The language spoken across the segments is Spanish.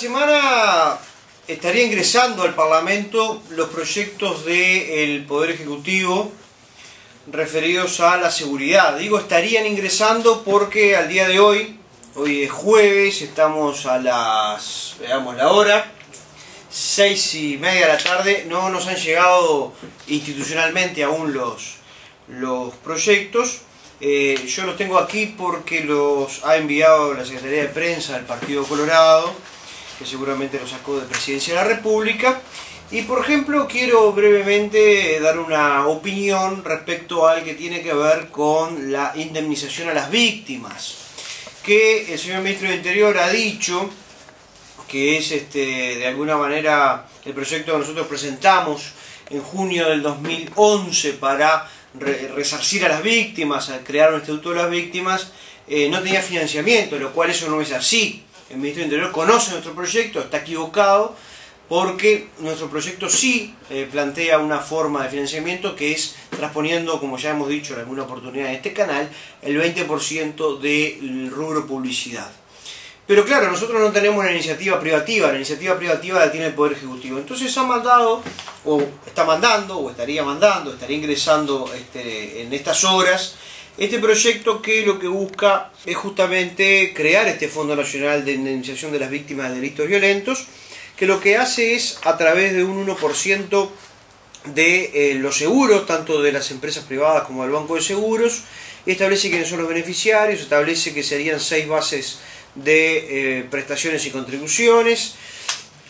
semana estaría ingresando al Parlamento los proyectos del Poder Ejecutivo referidos a la seguridad. Digo estarían ingresando porque al día de hoy, hoy es jueves, estamos a las, veamos la hora, seis y media de la tarde, no nos han llegado institucionalmente aún los, los proyectos. Eh, yo los tengo aquí porque los ha enviado la Secretaría de Prensa del Partido Colorado, que seguramente los sacó de Presidencia de la República. Y por ejemplo quiero brevemente dar una opinión respecto al que tiene que ver con la indemnización a las víctimas. Que el señor Ministro del Interior ha dicho que es este, de alguna manera el proyecto que nosotros presentamos en junio del 2011 para resarcir a las víctimas, a crear un instituto de las víctimas, eh, no tenía financiamiento, lo cual eso no es así. El Ministerio del Interior conoce nuestro proyecto, está equivocado, porque nuestro proyecto sí eh, plantea una forma de financiamiento que es transponiendo, como ya hemos dicho en alguna oportunidad en este canal, el 20% del rubro publicidad. Pero claro, nosotros no tenemos una iniciativa privativa, la iniciativa privativa la tiene el Poder Ejecutivo. Entonces ha mandado, o está mandando, o estaría mandando, estaría ingresando este, en estas horas, este proyecto que lo que busca es justamente crear este Fondo Nacional de Indemnización de las Víctimas de Delitos Violentos, que lo que hace es, a través de un 1% de eh, los seguros, tanto de las empresas privadas como del Banco de Seguros, establece quiénes son los beneficiarios, establece que serían seis bases de eh, prestaciones y contribuciones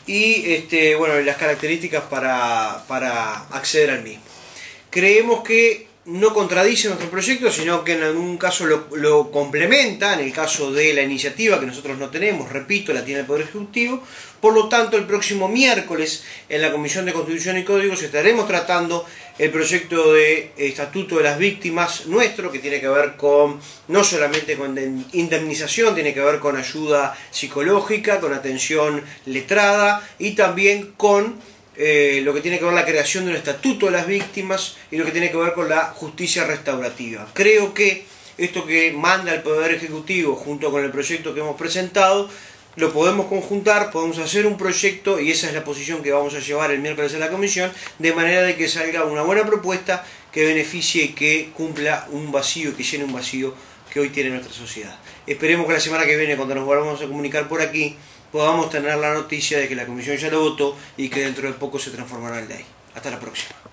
y este, bueno, las características para, para acceder al mismo. Creemos que no contradice nuestro proyecto, sino que en algún caso lo, complementa, en el caso de la iniciativa que nosotros no tenemos, repito, la tiene el Poder Ejecutivo. Por lo tanto, el próximo miércoles en la Comisión de Constitución y Códigos estaremos tratando el proyecto de Estatuto de las Víctimas nuestro, que tiene que ver con, no solamente con indemnización, tiene que ver con ayuda psicológica, con atención letrada y también con eh, lo que tiene que ver la creación de un estatuto de las víctimas y lo que tiene que ver con la justicia restaurativa. Creo que esto que manda el Poder Ejecutivo junto con el proyecto que hemos presentado, lo podemos conjuntar, podemos hacer un proyecto y esa es la posición que vamos a llevar el miércoles en la comisión, de manera de que salga una buena propuesta que beneficie y que cumpla un vacío, que llene un vacío que hoy tiene nuestra sociedad. Esperemos que la semana que viene, cuando nos volvamos a comunicar por aquí, podamos tener la noticia de que la comisión ya lo votó y que dentro de poco se transformará en ley. Hasta la próxima.